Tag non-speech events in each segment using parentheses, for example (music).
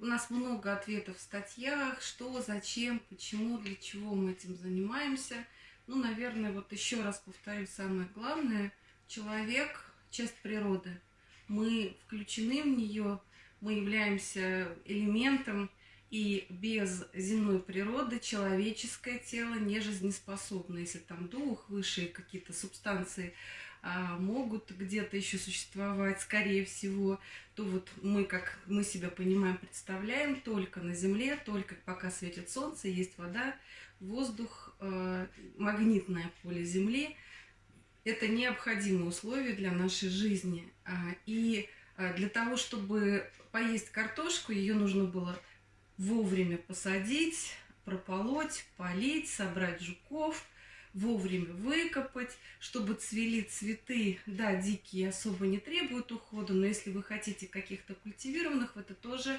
У нас много ответов в статьях, что, зачем, почему, для чего мы этим занимаемся. Ну, наверное, вот еще раз повторю самое главное. Человек – часть природы. Мы включены в нее, мы являемся элементом, и без земной природы человеческое тело не жизнеспособно. Если там дух, высшие какие-то субстанции а, могут где-то еще существовать, скорее всего, то вот мы, как мы себя понимаем, представляем только на Земле, только пока светит солнце, есть вода, воздух, а, магнитное поле Земли. Это необходимые условия для нашей жизни. А, и а, для того, чтобы поесть картошку, ее нужно было вовремя посадить, прополоть, полить, собрать жуков, вовремя выкопать, чтобы цвели цветы. Да, дикие особо не требуют ухода, но если вы хотите каких-то культивированных, в это тоже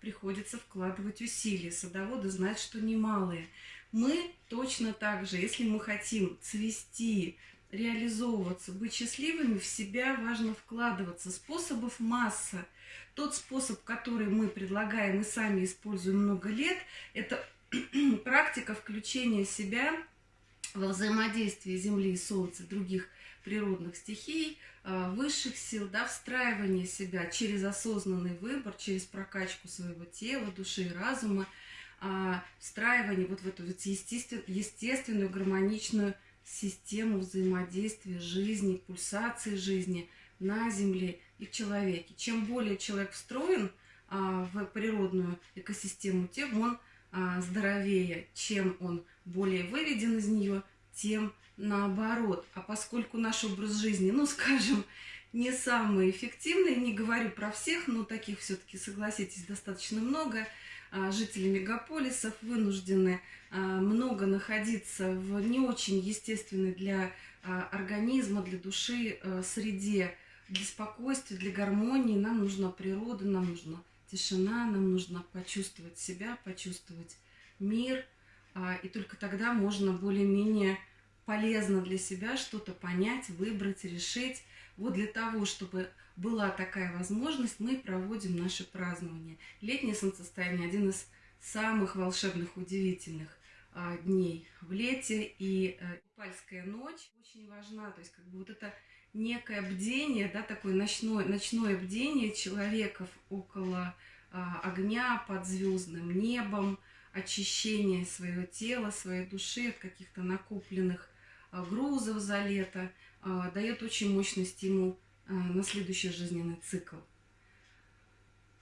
приходится вкладывать усилия. Садоводы знают, что немалые. Мы точно так же, если мы хотим цвести, реализовываться, быть счастливыми, в себя важно вкладываться. Способов масса – тот способ, который мы предлагаем и сами используем много лет, это (clears throat) практика включения себя во взаимодействие Земли и Солнца, других природных стихий, а, высших сил, да, встраивание себя через осознанный выбор, через прокачку своего тела, души и разума, а, встраивание вот в эту вот естественную, гармоничную систему взаимодействия жизни, пульсации жизни на Земле и в человеке. Чем более человек встроен а, в природную экосистему, тем он а, здоровее. Чем он более выведен из нее, тем наоборот. А поскольку наш образ жизни, ну, скажем, не самый эффективный, не говорю про всех, но таких все-таки, согласитесь, достаточно много, а, жители мегаполисов вынуждены а, много находиться в не очень естественной для а, организма, для души среде, для спокойствия, для гармонии нам нужна природа, нам нужна тишина, нам нужно почувствовать себя, почувствовать мир. И только тогда можно более-менее полезно для себя что-то понять, выбрать, решить. Вот для того, чтобы была такая возможность, мы проводим наше празднование. Летнее солнцестояние – один из самых волшебных, удивительных а, дней в лете. И а, купальская ночь очень важна. То есть как бы вот это некое бдение, да, такое ночное, ночное бдение человеков около а, огня под звездным небом, очищение своего тела, своей души от каких-то накопленных грузов за лето, а, дает очень мощный стимул а, на следующий жизненный цикл.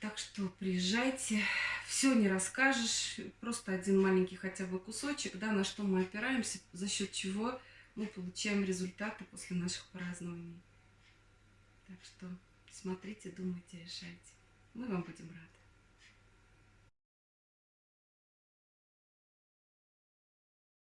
Так что приезжайте, все не расскажешь, просто один маленький хотя бы кусочек, да, на что мы опираемся, за счет чего мы получаем результаты после наших празднований. Так что смотрите, думайте, решайте. Мы вам будем рады.